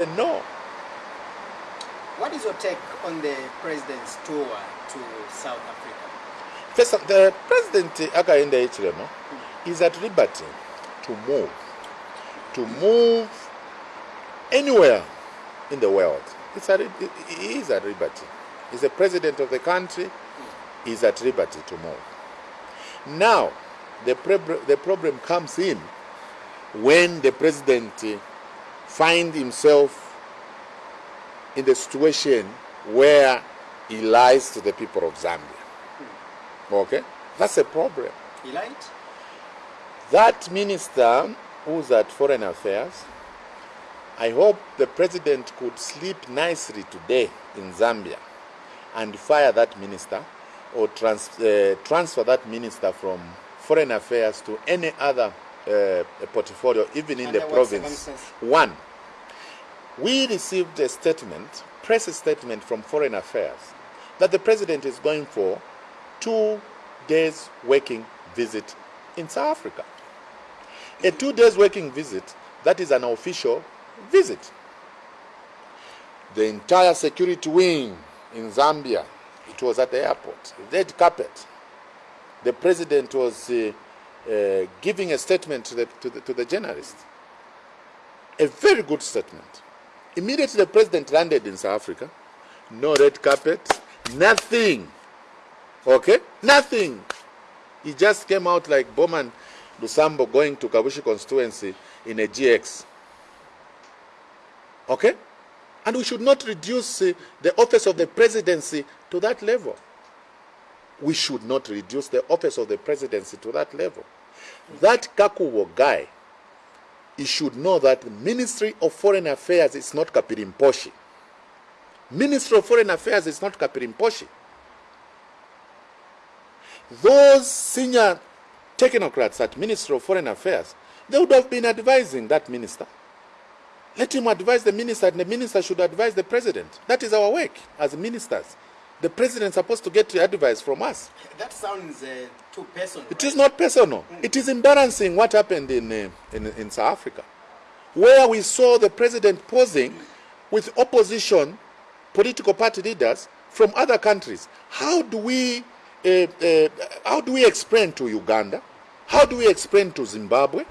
No. What is your take on the president's tour to South Africa? First, the president Hakainde Hichilema hmm. is at liberty to move, to move anywhere in the world. It's at, he is at liberty. He's the president of the country. Hmm. He's at liberty to move. Now, the, the problem comes in when the president find himself in the situation where he lies to the people of Zambia. Okay? That's a problem. He lied? That minister who's at Foreign Affairs, I hope the president could sleep nicely today in Zambia and fire that minister or trans- uh, transfer that minister from Foreign Affairs to any other uh, portfolio, even in Under the province. One, we received a statement, press statement from Foreign Affairs, that the president is going for two days working visit in South Africa. A two days working visit, that is an official visit. The entire security wing in Zambia, it was at the airport, red carpet. The president was uh, uh, giving a statement to the, to, the, to the journalist. A very good statement. Immediately the president landed in South Africa. No red carpet, nothing. Okay? Nothing. He just came out like Bowman Lusambo going to Kabushi constituency in a GX. Okay? And we should not reduce uh, the office of the presidency to that level. We should not reduce the office of the presidency to that level. That Kakubo guy, he should know that the Ministry of Foreign Affairs is not Kapirimposhi. Ministry of Foreign Affairs is not Kapirimposhi. Those senior technocrats at Ministry of Foreign Affairs, they would have been advising that minister. Let him advise the minister, and the minister should advise the president. That is our work as ministers. The president is supposed to get advice from us. That sounds uh, too personal. It is not personal. It is embarrassing what happened in, uh, in, in South Africa, where we saw the president posing with opposition political party leaders from other countries. How do we, uh, uh, how do we explain to Uganda? How do we explain to Zimbabwe?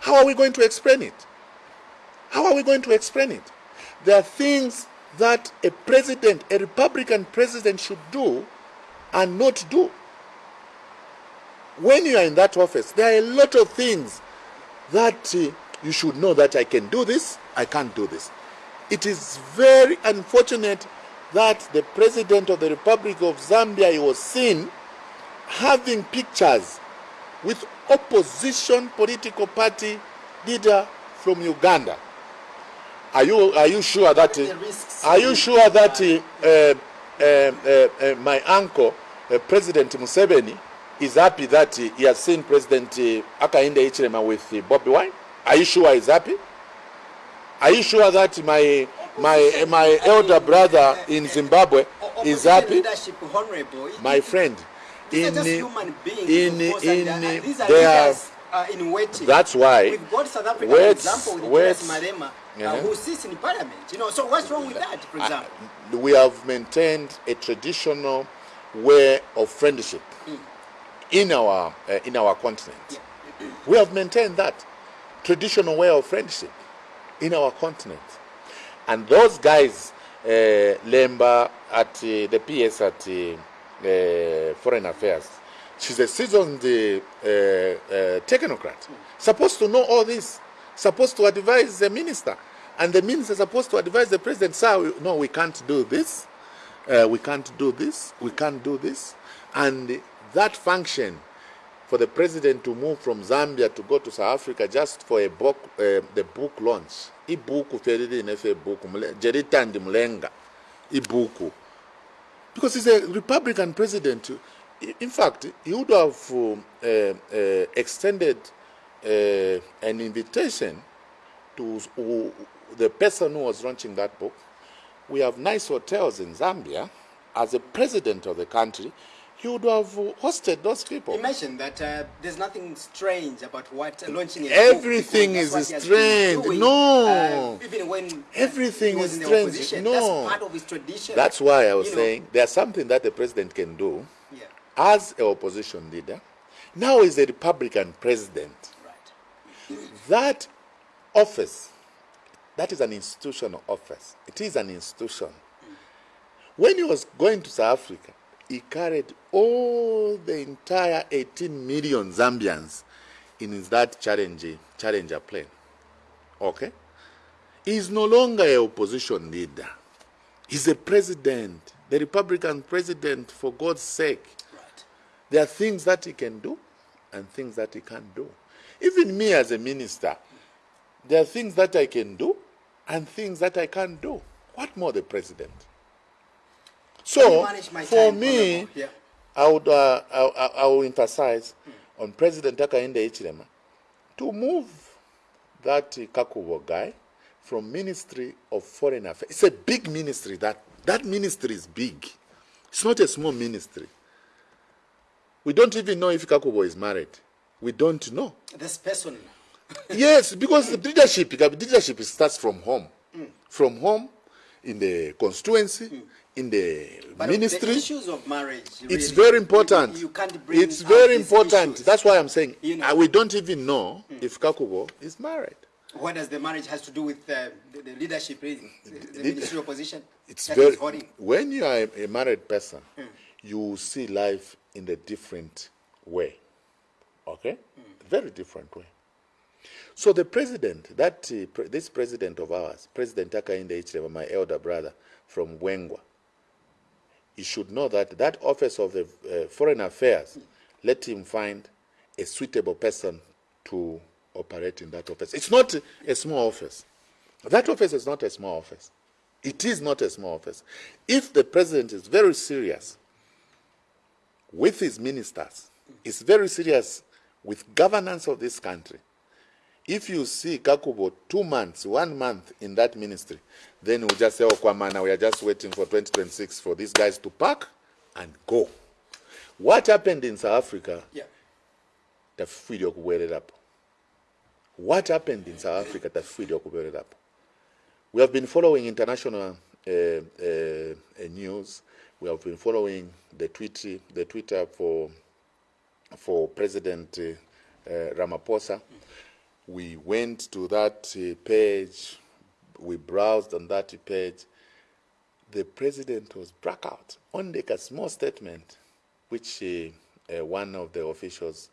How are we going to explain it? How are we going to explain it? There are things that a president, a Republican president, should do and not do. When you are in that office, there are a lot of things that uh, you should know that I can do this, I can't do this. It is very unfortunate that the president of the Republic of Zambia was seen having pictures with opposition political party leader from Uganda. Are you are you sure that are you sure that uh, uh, uh, uh, my uncle uh, President Museveni is happy that he has seen President uh, Hakainde Hichilema with uh, Bobby Wine? Are you sure he's happy? Are you sure that my my my elder brother in Zimbabwe is happy? My friend, in in in these are they are uh, in waiting. That's why We've got South Africa, for example, with. Julius Malema, uh, who sits in parliament. You know, so what's wrong with that, for example? Uh, we have maintained a traditional way of friendship in our uh, in our continent. We have maintained that traditional way of friendship in our continent, and those guys, uh, Lemba at uh, the PS at Foreign Affairs, she's a seasoned uh, uh, uh, technocrat, supposed to know all this, supposed to advise the minister, and the minister is supposed to advise the president. Sir, no, we can't do this. Uh, we can't do this. We can't do this, and that function for the president to move from Zambia to go to South Africa just for a book, uh, the book launch. Ibuku. Because he's a Republican president. In fact, he would have um, uh, uh, extended uh, an invitation to who- the person who was launching that book. We have nice hotels in Zambia. As a president of the country, he would have hosted those people. You mentioned that uh, there's nothing strange about what uh, launching a Everything is what he has been strange. doing, No. uh, even when Everything is strange. No. That's part of his tradition. That's why I was You know, saying there's something that the president can do Yeah, as an opposition leader. Now he's a Republican president. right. That office, that is an institutional office. It is an institution. When he was going to South Africa, he carried all the entire 18 million Zambians in that challenge, challenger plane. Okay? He's no longer a opposition leader. He's a president, the Republican president, for God's sake. There are things that he can do and things that he can't do. Even me as a minister, there are things that I can do and things that I can't do. What more the president? So, for me, Yeah. I would uh, I, I, I will emphasize on President Hakainde Hichilema to move that Kakubo guy from Ministry of Foreign Affairs. It's a big ministry. That that ministry is big. It's not a small ministry. We don't even know if Kakubo is married. We don't know. This person, yes, because the leadership, the leadership starts from home, from home, in the constituency, in the but ministry. the issues of marriage. It's very important. You, you can't bring. it's very important. issues. That's why I'm saying You know. uh, we don't even know if Kakubo is married. What does the marriage has to do with uh, the, the leadership, really? the, the ministerial position? It's that very when you are a, a married person, you will see life in a different way. Okay, very different way. So the president, that uh, pre- this president of ours, President Hakainde Hichilema, my elder brother from Bweengwa, he should know that that office of the uh, foreign affairs, let him find a suitable person to operate in that office. It's not a small office. That office is not a small office. It is not a small office. If the president is very serious with his ministers, is very serious with governance of this country, if you see Kakubo two months, one month in that ministry, then we'll just say, oh, Kwamana, we are just waiting for 2026 for these guys to pack and go. What happened in South Africa, Yeah. tafifirio kuweererapo. What happened in South Africa, tafifirio kuweererapo. We have been following international uh, uh, uh, news. We have been following the tweet, the Twitter for for President uh, Ramaphosa. We went to that uh, page. We browsed on that page. The president was struck out on like a small statement, which uh, uh, one of the officials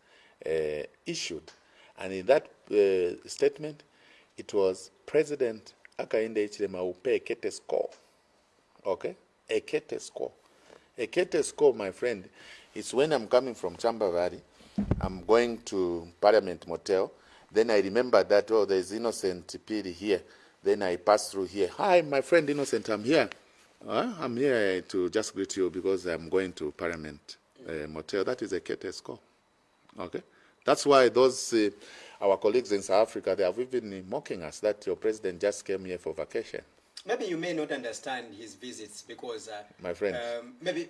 uh, issued, and in that uh, statement, it was President Hakainde Hichilema Kete score. Okay? A Kete score. A Kete score, my friend, is when I'm coming from Chamba Valley, I'm going to Parliament Motel, then I remember that, oh, there's Innocent Pili here. Then I pass through here. Hi, my friend Innocent, I'm here. Uh, I'm here to just greet you because I'm going to Parliament uh, Motel. That is a Kete score. Okay? That's why those, uh, our colleagues in South Africa, they have even mocking us that your president just came here for vacation. Maybe you may not understand his visits because, uh, My friend. um, maybe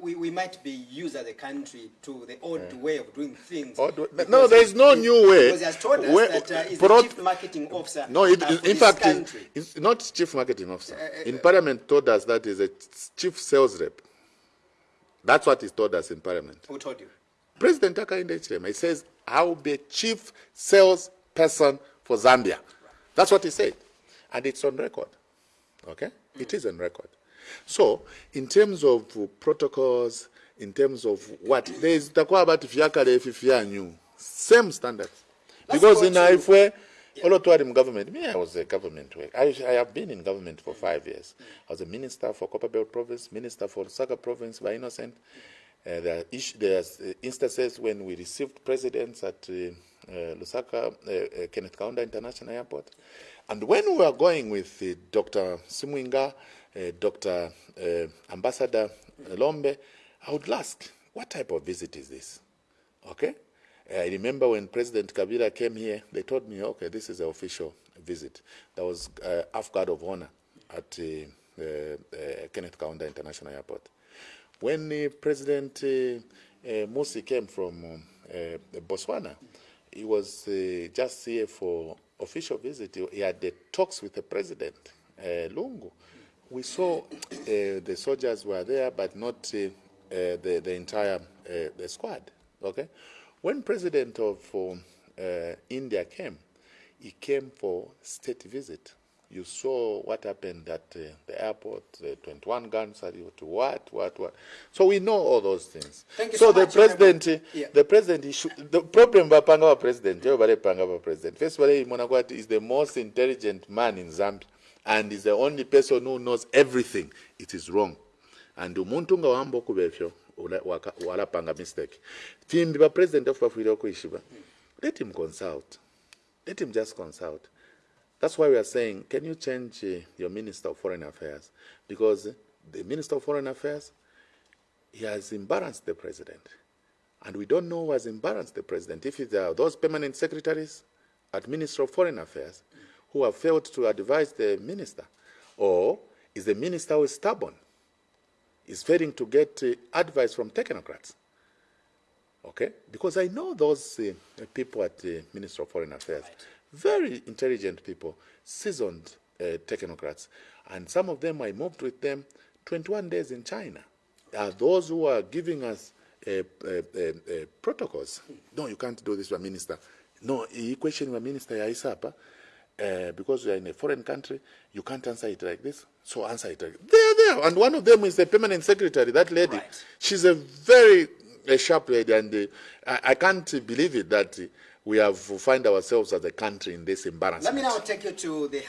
we, we might be used as a country to the old way of doing things. No, there is no new way. Because he has told us Where- that uh, he's the chief marketing officer. No, it, uh, in fact, it's, not chief marketing officer. in Parliament, told us that is a chief sales rep. That's what he told us in Parliament. Who told you? President Hakainde Hichilema, he says, I will be a chief sales person for Zambia. That's what he said. And it's on record. Okay? It is on record. So, in terms of protocols, in terms of what, there is takuwa about fyakale fifyanyu. Same standards. Because in Ifwe, Olotwari in government, me, I was a government work. I, I have been in government for five years. I was a minister for Copperbelt province, minister for Lusaka province by Innocent. Uh, there are, ish- there are uh, instances when we received presidents at uh, uh, Lusaka, uh, uh, Kenneth Kaunda International Airport. And when we were going with uh, Dr. Simwinga, uh, Dr. Uh, Ambassador Lombe, I would ask, what type of visit is this? Okay? I remember when President Kabila came here, they told me, okay, this is an official visit. That was uh, half guard of honor at uh, uh, uh, Kenneth Kaunda International Airport. When uh, President uh, uh, Musi came from uh, Botswana, he was uh, just here for official visit. He had the talks with the president, uh, Lungu. We saw uh, the soldiers were there, but not uh, uh, the, the entire the squad. Okay, when President of um, India came, he came for state visit. You saw what happened at uh, the airport, the 21 guns, what, what, what. So we know all those things. Thank you so so the much, president, uh, Yeah. the president, should, the problem bapanga wa president, everybody panga wa president. First of all, Monakwati is the most intelligent man in Zambia and is the only person who knows everything. It is wrong. And umuntu nga wamba okuba ebyo ola- waka- walapanga mistake. Timbi ba president of ofubafuire okuyishiba. Let him consult. Let him just consult. That's why we are saying, can you change uh, your Minister of Foreign Affairs? Because uh, the Minister of Foreign Affairs, he has embarrassed the president. And we don't know who has embarrassed the president. If it are those permanent secretaries at Minister of Foreign Affairs who have failed to advise the minister, or is the minister who is stubborn, is failing to get uh, advice from technocrats. Okay? Because I know those uh, people at the Minister of Foreign Affairs, very intelligent people, seasoned uh, technocrats, and some of them I moved with them 21 days in China. Are those who are giving us uh, uh, uh, uh, protocols? No, you can't do this, Minister. No, you question your minister Isapa. Uh, because you are in a foreign country, you can't answer it like this. So answer it like They're there. And one of them is the permanent secretary, that lady. Right. She's a very a sharp lady, and uh, I, I can't believe it that uh, we have find ourselves as a country in this embarrassment. Let me now take you to the